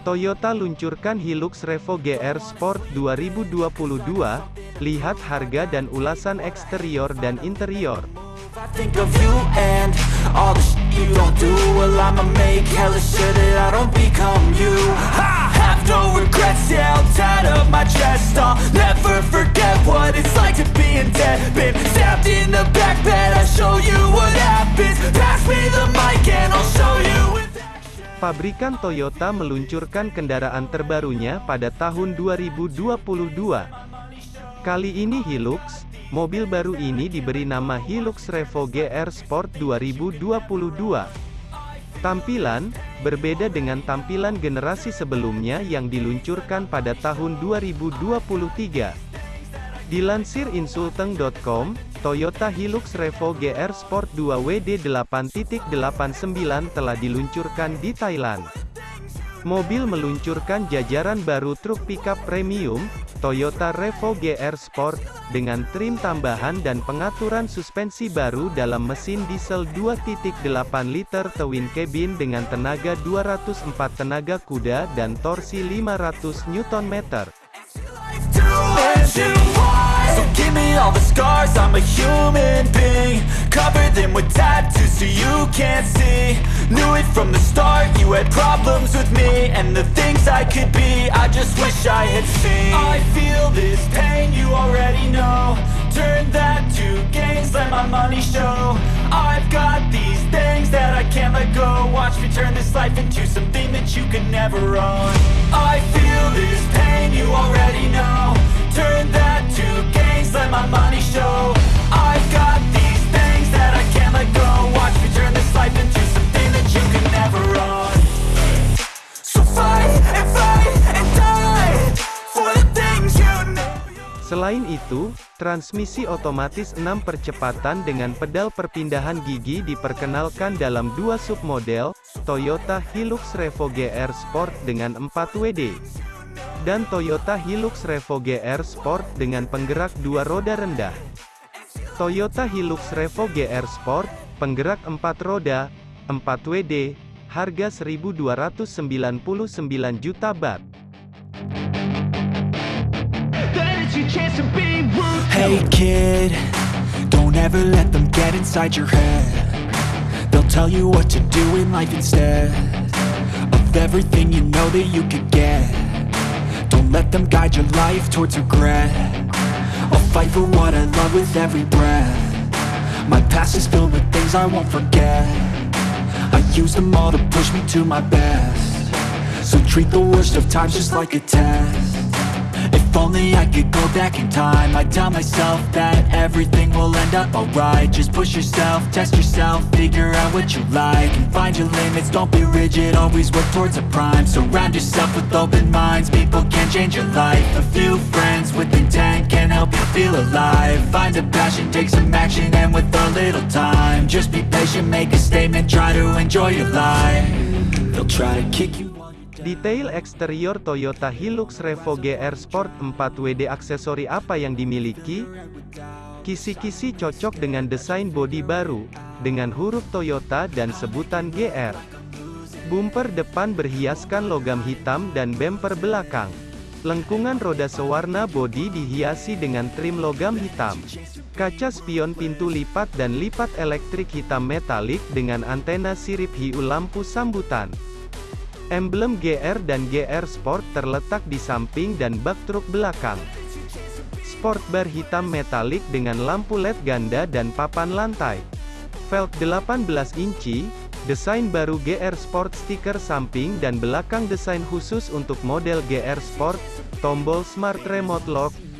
Toyota luncurkan Hilux Revo GR Sport 2022, lihat harga dan ulasan eksterior dan interior. Pabrikan Toyota meluncurkan kendaraan terbarunya pada tahun 2022. Kali ini Hilux, mobil baru ini diberi nama Hilux Revo GR Sport 2022. Tampilan, berbeda dengan tampilan generasi sebelumnya yang diluncurkan pada tahun 2023. Dilansir insulteng.com, Toyota Hilux Revo GR Sport 2 WD8.89 telah diluncurkan di Thailand. Mobil meluncurkan jajaran baru truk pickup premium, Toyota Revo GR Sport, dengan trim tambahan dan pengaturan suspensi baru dalam mesin diesel 2.8 liter twin cabin dengan tenaga 204 tenaga kuda dan torsi 500 Nm. Give me all the scars, I'm a human being. Cover them with tattoos so you can't see. Knew it from the start, you had problems with me. And the things I could be, I just wish I had seen. I feel this pain, you already know. Turn that to gains, let my money show. I've got these things that I can't let go. Watch me turn this life into something that you could never own. I feel this pain, Selain itu, transmisi otomatis 6 percepatan dengan pedal perpindahan gigi diperkenalkan dalam dua submodel, Toyota Hilux Revo GR Sport dengan 4 WD. Dan Toyota Hilux Revo GR Sport dengan penggerak dua roda rendah. Toyota Hilux Revo GR Sport, penggerak 4 roda, 4 WD, harga 1.299 juta baht. Hey kid, don't ever let them get inside your head. They'll tell you what to do in life instead of everything you know that you could get. Don't let them guide your life towards regret. I'll fight for what I love with every breath. My past is filled with things I won't forget. I use them all to push me to my best. So treat the worst of times just like a test. If only I could go back in time. I'd tell myself that everything will end up alright. Just push yourself, test yourself, figure out what you like And find your limits, don't be rigid, always work towards a prime. Surround yourself with open minds, people can change your life. A few friends with intent can help you feel alive. Find a passion, take some action, and with a little time. Just be patient, make a statement, try to enjoy your life. They'll try to kick you Detail eksterior Toyota Hilux Revo GR Sport 4WD aksesori apa yang dimiliki? Kisi-kisi cocok dengan desain bodi baru, dengan huruf Toyota dan sebutan GR. Bumper depan berhiaskan logam hitam dan bumper belakang. Lengkungan roda sewarna bodi dihiasi dengan trim logam hitam. Kaca spion pintu lipat dan lipat elektrik hitam metalik dengan antena sirip hiu lampu sambutan. Emblem GR dan GR Sport terletak di samping dan bak truk belakang. Sport bar hitam metalik dengan lampu LED ganda dan papan lantai. Velg 18 inci, desain baru GR Sport stiker samping dan belakang desain khusus untuk model GR Sport, tombol Smart Remote Lock,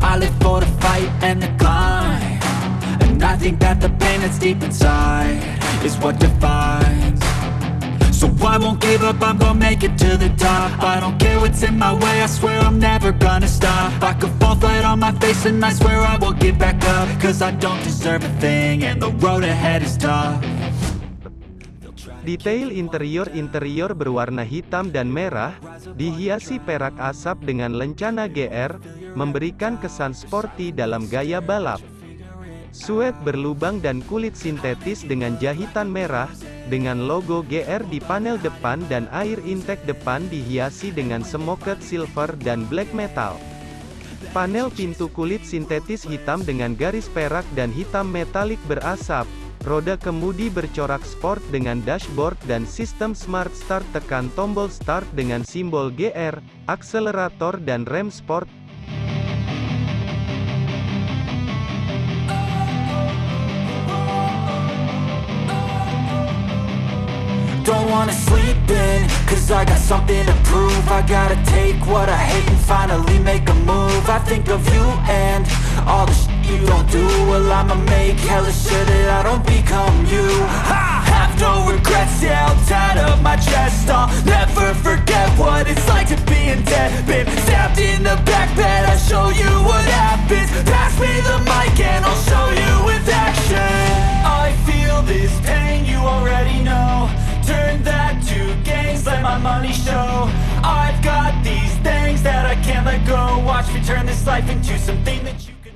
I live for the fight and the climb. And I think that the pain that's deep inside Is what defines. So I won't give up, I'm gonna make it to the top. I don't care what's in my way, I swear I'm never gonna stop. I could fall flat on my face and I swear I will get back up. Cause I don't deserve a thing and the road ahead is tough Detail interior-interior berwarna hitam dan merah, dihiasi perak asap dengan lencana GR, memberikan kesan sporty dalam gaya balap. Suede berlubang dan kulit sintetis dengan jahitan merah, dengan logo GR di panel depan dan air intake depan dihiasi dengan smoked silver dan black metal. Panel pintu kulit sintetis hitam dengan garis perak dan hitam metalik berasap. Roda kemudi bercorak sport dengan dashboard dan sistem smart start tekan tombol start dengan simbol GR, akselerator dan rem sport. Don't wanna sleep in, cause I got something to I gotta take what I hate and finally make a move. I think of you and all the shit you don't do. Well I'ma make hella sure that I don't become you. I have no regrets, yeah, I'll tie up my chest. I'll never forget what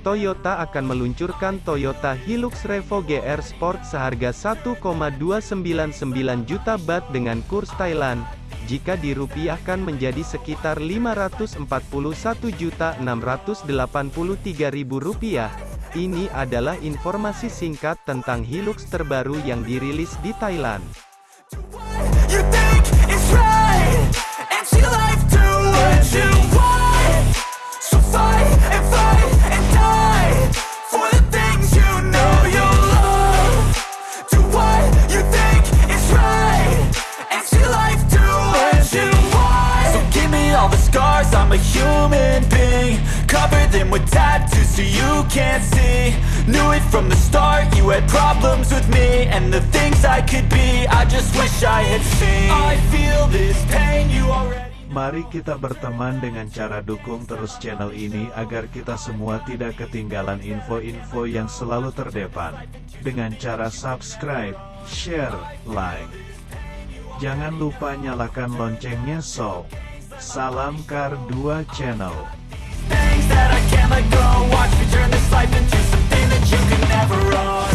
Toyota akan meluncurkan Toyota Hilux Revo GR Sport seharga 1,299 juta baht dengan kurs Thailand, jika dirupiahkan menjadi sekitar 541.683.000 rupiah. Ini adalah informasi singkat tentang Hilux terbaru yang dirilis di Thailand. It from the start, you had problems with me And the things I could be, I just wish I had seen I feel this pain, you already Mari kita berteman dengan cara dukung terus channel ini agar kita semua tidak ketinggalan info-info yang selalu terdepan. Dengan cara subscribe, share, like. Jangan lupa nyalakan loncengnya so. Salam Kar 2 Channel. you can never run.